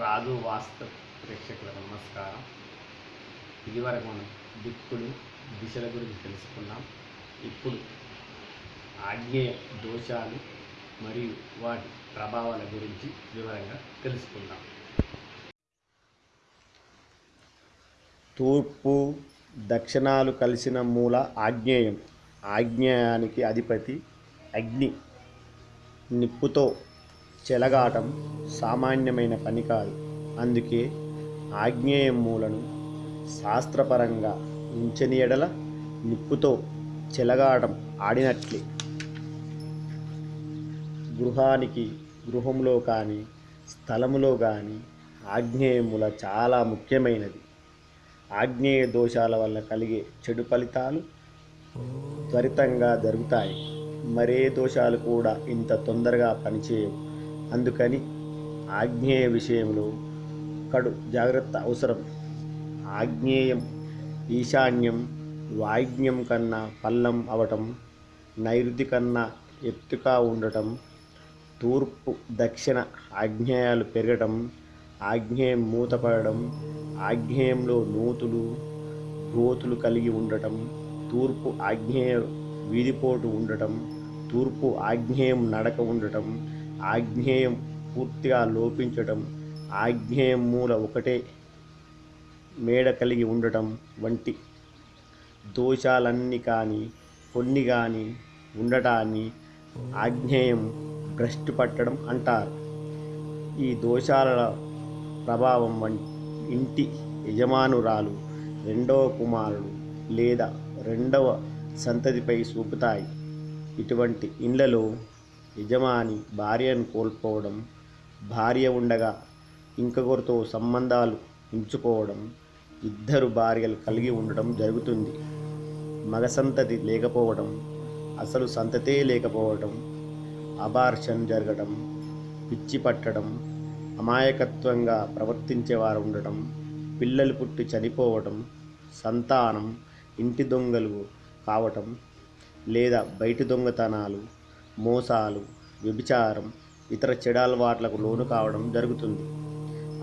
రాజు వాస్తు ప్రేక్షకులకు నమస్కారం. ఇదివరకు మనం దిక్కులు దిశల గురించి తెలుసుకున్నాం. ఇప్పుడు ఆగ్నేయ దోషాలు మరియు వాటి ప్రభావాల గురించి వివరంగా తెలుసుకుందాం. తూర్పు దక్షిణాలు కలిసిన మూల ఆగ్నేయం ఆగ్నేయానికి అధిపతి అగ్ని. నిప్పుతో చెలగాటం సామాన్యమైన పని కాదు. అందుకే ఆగ్నేయమూలను శాస్త్రపరంగా ఉంచని ఎడల నిప్పుతో చెలగాటం ఆడినట్లే. గృహానికి గృహంలో కానీ స్థలములో కానీ ఆగ్నేయముల చాలా ముఖ్యమైనది. ఆగ్నేయ దోషాల వల్ల కలిగే చెడు ఫలితాలు త్వరితంగా జరుగుతాయి. మరే దోషాలు కూడా ఇంత తొందరగా పనిచేయవు. అందుకని ఆగ్నేయ విషయంలో కడు జాగ్రత్త అవసరం. ఆగ్నేయం ఈశాన్యం వాయిద్యం కన్నా పల్లం అవటం నైరుతి కన్నా ఎత్తుగా ఉండటం తూర్పు దక్షిణ ఆగ్నేయాలు పెరగటం ఆగ్నేయం మూతపడడం ఆగ్నేయంలో నూతులు గోతులు కలిగి ఉండటం తూర్పు ఆగ్నేయ వీధిపోటు ఉండటం తూర్పు ఆగ్నేయం నడక ఉండటం ఆగ్నేయం పూర్తిగా లోపించటం ఆగ్నేయం మూల ఒకటే మేడ కలిగి ఉండటం వంటి దోషాలన్నీ కానీ కొన్ని కానీ ఉండటాన్ని ఆగ్నేయం భ్రష్టు పట్టడం అంటారు. ఈ దోషాల ప్రభావం వంటి ఇంటి యజమానురాలు రెండవ కుమారుడు లేదా రెండవ సంతతిపై చూపుతాయి ఇటువంటి ఇండ్లలో యజమాని భార్యను కోల్పోవడం భార్య ఉండగా ఇంకొకరితో సంబంధాలు ఉంచుకోవడం ఇద్దరు భార్యలు కలిగి ఉండడం జరుగుతుంది. మగ సంతతి లేకపోవడం అసలు సంతతే లేకపోవడం అబార్షన్ జరగడం పిచ్చి పట్టడం అమాయకత్వంగా ప్రవర్తించేవారు ఉండటం పిల్లలు పుట్టి చనిపోవటం సంతానం ఇంటి దొంగలు కావటం లేదా బయటి దొంగతనాలు మోసాలు వ్యభిచారం ఇతర చెడాలవాట్లకు లోను కావడం జరుగుతుంది.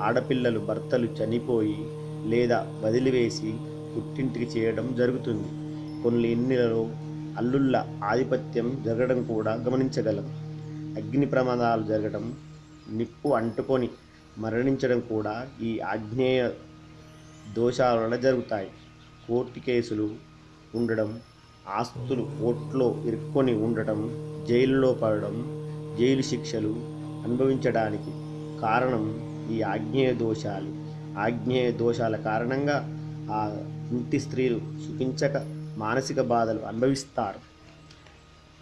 ఆడపిల్లలు భర్తలు చనిపోయి లేదా వదిలివేసి పుట్టింటికి చేయడం జరుగుతుంది. కొన్ని ఇన్నిలలో అల్లుళ్ళ ఆధిపత్యం జరగడం కూడా గమనించగలం. అగ్ని ప్రమాదాలు జరగడం నిప్పు అంటుకొని మరణించడం కూడా ఈ ఆగ్నేయ దోషాల వలన జరుగుతాయి. కోర్టు కేసులు ఉండడం ఆస్తులు కోర్టులో ఇరుక్కొని ఉండటం జైలులో పడడం జైలు శిక్షలు అనుభవించడానికి కారణం ఈ ఆగ్నేయ దోషాలు ఆగ్నేయ దోషాల కారణంగా ఆ ఇంటి స్త్రీలు సుఖించక మానసిక బాధలు అనుభవిస్తారు.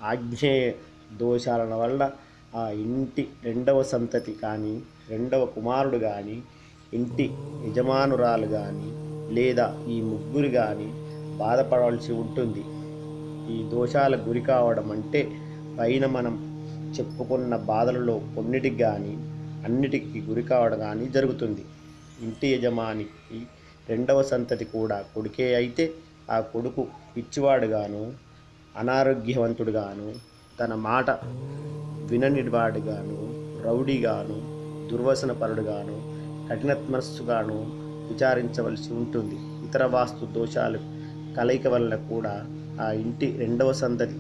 ఆగ్నేయ దోషాల వల్ల ఆ ఇంటి రెండవ సంతతి కానీ రెండవ కుమారుడు కానీ ఇంటి యజమానురాలు కానీ లేదా ఈ ముగ్గురు కానీ బాధపడవలసి ఉంటుంది. ఈ దోషాల గురి కావడం అంటే పైన మనం చెప్పుకున్న బాధలలో కొన్నిటికి కానీ అన్నిటికీ గురి కావడం కానీ జరుగుతుంది. ఇంటి యజమానికి రెండవ సంతతి కూడా కొడుకే అయితే ఆ కొడుకు పిచ్చివాడుగాను అనారోగ్యవంతుడుగాను తన మాట విననివాడుగాను రౌడీగాను దుర్వసన పరుడుగాను కఠినత్మస్సుగాను విచారించవలసి ఉంటుంది. ఇతర వాస్తు దోషాలు కలయిక వల్ల కూడా ఆ ఇంటి రెండవ సంతతి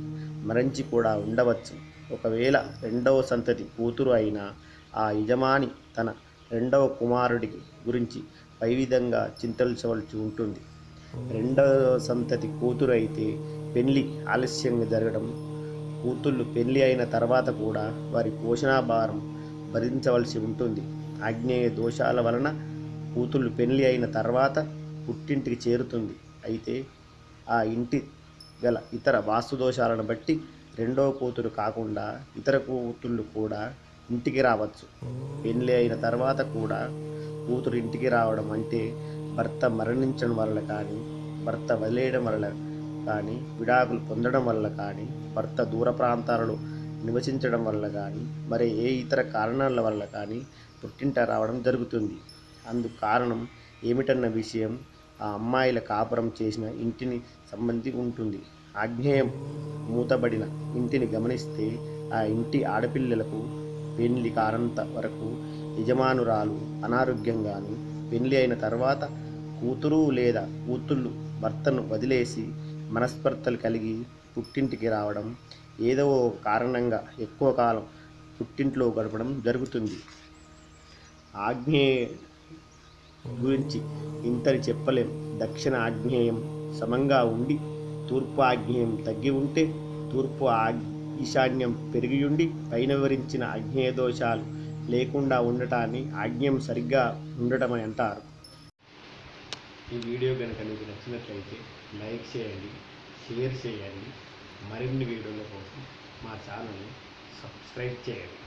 మరణించి కూడా ఉండవచ్చు. ఒకవేళ రెండవ సంతతి కూతురు అయినా ఆ యజమాని తన రెండవ కుమారుడి గురించి పై విధంగా చింతల్చవలసి ఉంటుంది. రెండవ సంతతి కూతురు అయితే పెళ్ళి ఆలస్యంగా జరగడం కూతుళ్ళు పెళ్ళి అయిన తర్వాత కూడా వారి పోషణాభారం భరించవలసి ఉంటుంది. ఆగ్నేయ దోషాల వలన కూతుళ్ళు పెళ్ళి అయిన తర్వాత పుట్టింటికి చేరుతుంది. అయితే ఆ ఇంటి గల ఇతర వాస్తు దోషాలను బట్టి రెండవ కూతురు కాకుండా ఇతర కూతుళ్ళు కూడా ఇంటికి రావచ్చు. పెళ్ళి అయిన తర్వాత కూడా కూతురు ఇంటికి రావడం అంటే భర్త మరణించడం వల్ల కానీ భర్త వదిలేయడం వల్ల కానీ విడాకులు పొందడం వల్ల కానీ భర్త దూర ప్రాంతాలలో నివసించడం వల్ల కానీ మరి ఏ ఇతర కారణాల వల్ల కానీ పుట్టింట రావడం జరుగుతుంది. అందుకు కారణం ఏమిటన్న విషయం ఆ అమ్మాయిల కాపురం చేసిన ఇంటిని సంబంధి ఉంటుంది ఆగ్నేయం మూతబడిన ఇంటిని గమనిస్తే ఆ ఇంటి ఆడపిల్లలకు పెళ్ళి కారంత వరకు యజమానురాలు అనారోగ్యంగాను పెళ్ళి అయిన తర్వాత కూతురు లేదా కూతుళ్ళు భర్తను వదిలేసి మనస్పర్ధలు కలిగి పుట్టింటికి రావడం ఏదో కారణంగా ఎక్కువ కాలం పుట్టింట్లో గడపడం జరుగుతుంది. ఆగ్నేయ గురించి ఇంతని చెప్పలేం. దక్షిణ ఆగ్నేయం సమంగా ఉండి తూర్పు ఆగ్నేయం తగ్గి ఉంటే తూర్పు ఆ ఈశాన్యం పెరిగియుండి పైన వివరించిన ఆగ్నేయ దోషాలు లేకుండా ఉండటాన్ని ఆగ్నేయం సరిగ్గా ఉండటం అని అంటారు. ఈ వీడియో కనుక మీకు నచ్చినట్లయితే లైక్ చేయండి షేర్ చేయండి. మరిన్ని వీడియోల కోసం మా ఛానల్ని సబ్స్క్రైబ్ చేయండి.